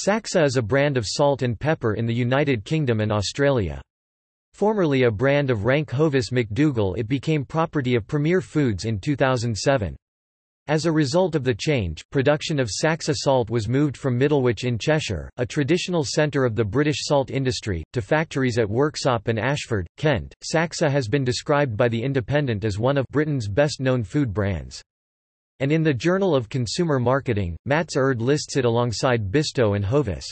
Saxa is a brand of salt and pepper in the United Kingdom and Australia. Formerly a brand of rank Hovis McDougall it became property of Premier Foods in 2007. As a result of the change, production of Saxa salt was moved from Middlewich in Cheshire, a traditional centre of the British salt industry, to factories at Worksop and Ashford, Kent. Saxa has been described by The Independent as one of Britain's best-known food brands. And in the Journal of Consumer Marketing, Mats Erd lists it alongside Bisto and Hovis.